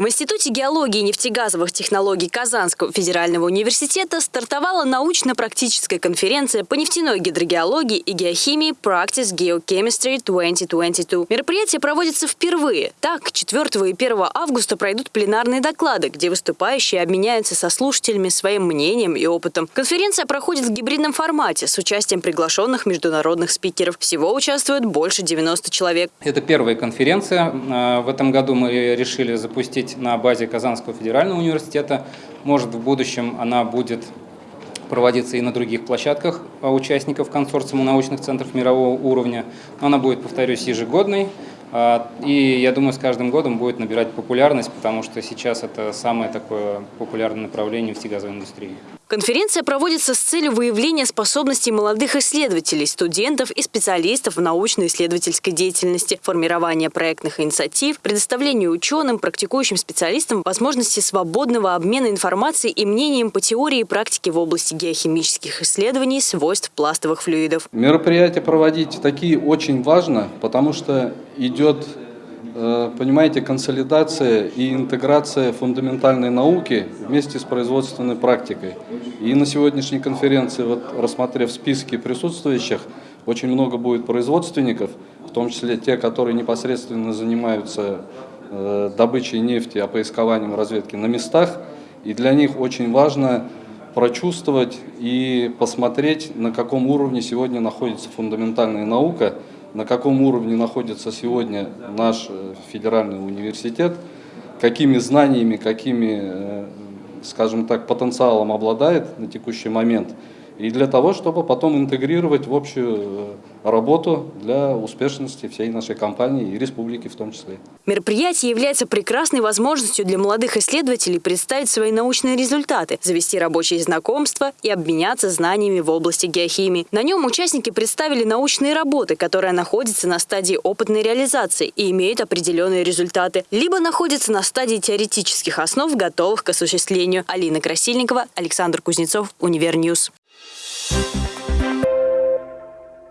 В Институте геологии и нефтегазовых технологий Казанского федерального университета стартовала научно-практическая конференция по нефтяной гидрогеологии и геохимии Practice Geochemistry 2022. Мероприятие проводится впервые. Так, 4 и 1 августа пройдут пленарные доклады, где выступающие обменяются со слушателями своим мнением и опытом. Конференция проходит в гибридном формате с участием приглашенных международных спикеров. Всего участвует больше 90 человек. Это первая конференция. А, в этом году мы решили запустить на базе Казанского федерального университета. Может, в будущем она будет проводиться и на других площадках участников консорциума научных центров мирового уровня. Она будет, повторюсь, ежегодной. А, и я думаю, с каждым годом будет набирать популярность, потому что сейчас это самое такое популярное направление в нефтегазовой индустрии. Конференция проводится с целью выявления способностей молодых исследователей, студентов и специалистов в научно-исследовательской деятельности, формирования проектных инициатив, предоставления ученым, практикующим специалистам возможности свободного обмена информацией и мнением по теории и практике в области геохимических исследований свойств пластовых флюидов. Мероприятия проводить такие очень важно, потому что идет понимаете, консолидация и интеграция фундаментальной науки вместе с производственной практикой. И на сегодняшней конференции, вот, рассмотрев списки присутствующих, очень много будет производственников, в том числе те, которые непосредственно занимаются э, добычей нефти, опоискованием разведки на местах. И для них очень важно прочувствовать и посмотреть, на каком уровне сегодня находится фундаментальная наука, на каком уровне находится сегодня наш э, федеральный университет, какими знаниями, какими, э, скажем так, потенциалом обладает на текущий момент – и для того, чтобы потом интегрировать в общую э, работу для успешности всей нашей компании и республики в том числе. Мероприятие является прекрасной возможностью для молодых исследователей представить свои научные результаты, завести рабочие знакомства и обменяться знаниями в области геохимии. На нем участники представили научные работы, которые находятся на стадии опытной реализации и имеют определенные результаты, либо находятся на стадии теоретических основ, готовых к осуществлению. Алина Красильникова, Александр Кузнецов, Univer News. Thank you